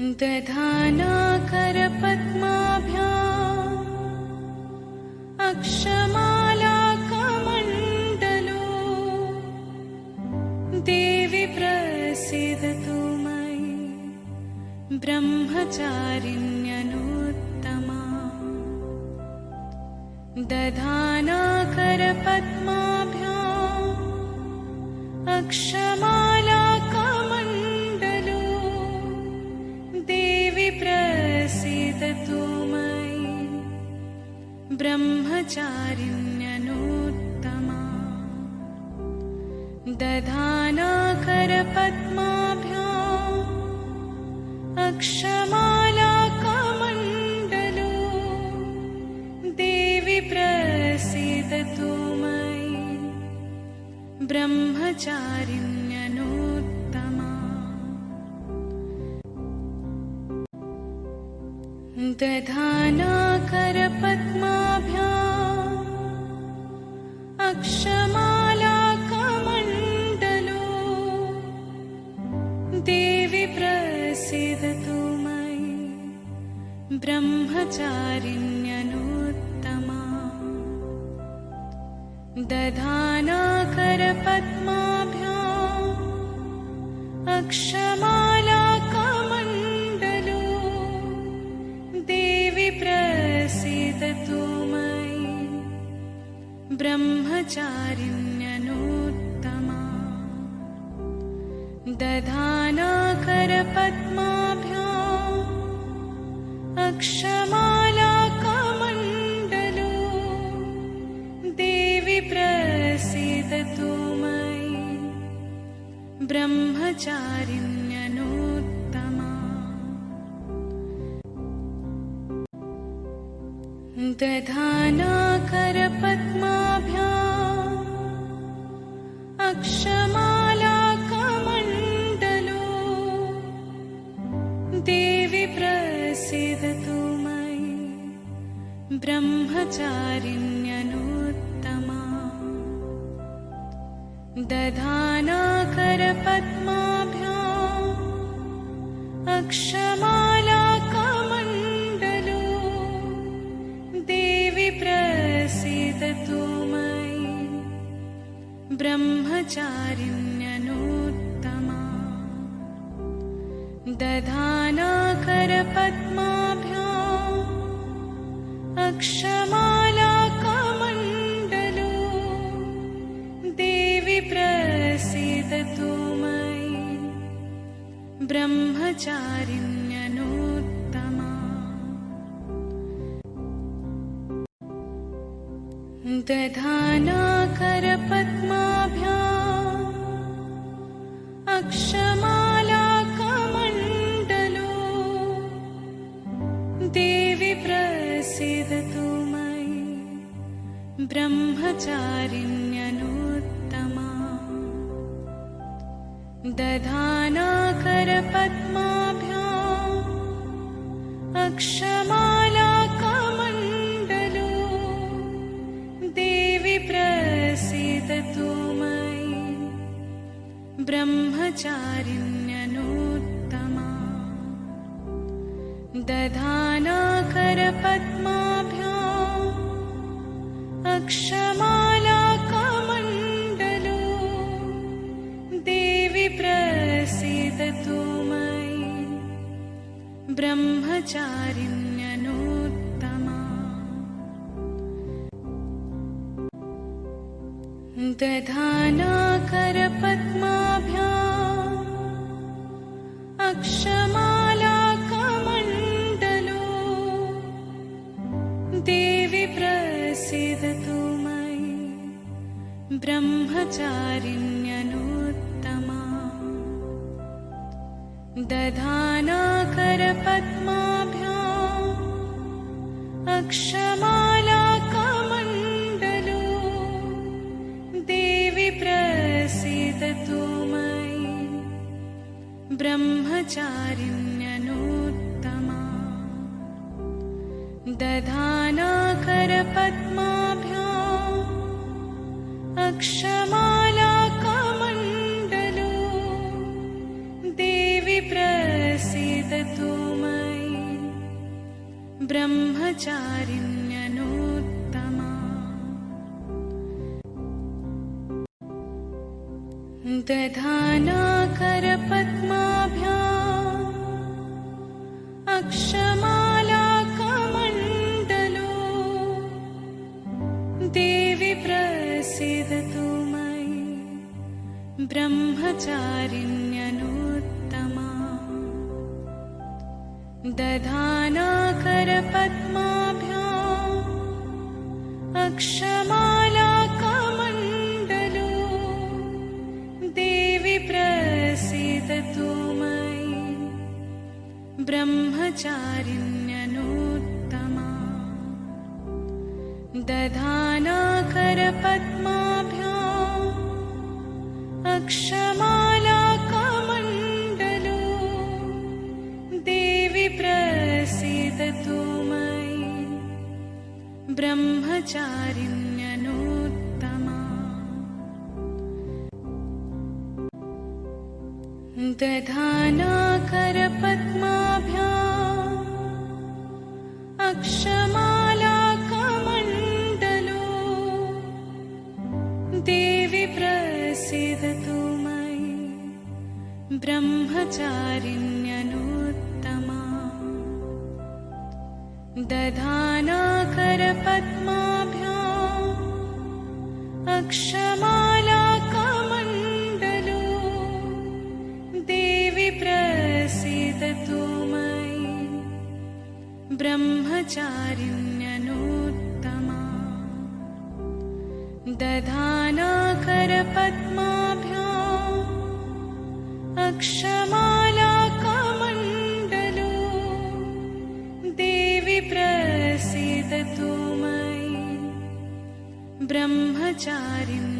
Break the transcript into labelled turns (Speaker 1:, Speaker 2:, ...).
Speaker 1: दधानाकरपद्माभ्या अक्षमालाकमण्डलो। देवि प्रसीदतु मयि ब्रह्मचारिण्यनुत्तमा। अक्षमालाकमण्डलो दधानाकरपद्माभ्या अक्षमालाकमण्डलो देवि प्रसीदतु मयि ब्रह्मचारिण्यनुत्तमा। दधानाकरपद्माभ्या दधानाकरपद्माभ्या अक्षमालाकमण्डलो देवि प्रसीदतु मयि ब्रह्मचारिण्यनुत्तमा। दधानाकरपद्माभ्या अक्षमालाकमण्डलो दधानाकरपद्माभ्या अक्षमालाकमण्डलो। देवि प्रसीदतु मयि ब्रह्मचारिण्यनुत्तमा। दधानाकरपद्माभ्या दधानाकरपद्माभ्या अक्षमालाकमण्डलो देवि प्रसीदतु मयि ब्रह्मचारिण्यनुत्तमा। दधानाकरपद्माभ्या दधानाकरपद्माभ्या अक्षमालाकमण्डलो देवि प्रसीदतु मयि ब्रह्मचारिण्यनुत्तमा। दधानाकरपद्माभ्या अक्षमालाकमण्डलो ब्रह्मचारिण्यनुत्तमा। दधानाकरपद्माभ्या अक्षमालाकमण्डलो। देवि प्रसीदतु दधानाकरपद्माभ्या अक्षमालाकमण्डलो देवि प्रसीदतु मयि ब्रह्मचारिण्यनुत्तमा। दधानाकरपद्माभ्या अक्षमालाकमण्डलो देवि ब्रह्मचारिण्यनोत्तमा। दधानाकरपद्माभ्या अक्षमालाकमण्डलो। देवि प्रसीदतु मयि ब्रह्मचारिण्यनोत्तमा। दधा दधानाकरपद्माभ्याम् अक्षमालाकमण्डलो देवि प्रसीदतु मयि ब्रह्मचारिण्यनुत्तमा। दधानाकरपद्माभ्याम् अक्षमालाकमण्डलो ब्रह्मचारिण्यनुत्तमा। दधानाकरपद्माभ्याम् अक्षमालाकमण्डलो। देवि प्रसीदतु दधानाकरपद्माभ्याम् अक्षमालाकमण्डलो देवि प्रसीदतु मयि ब्रह्मचारिण्यनुत्तमा। दधानाकरपद्माभ्याम् ब्रह्मचारिण्य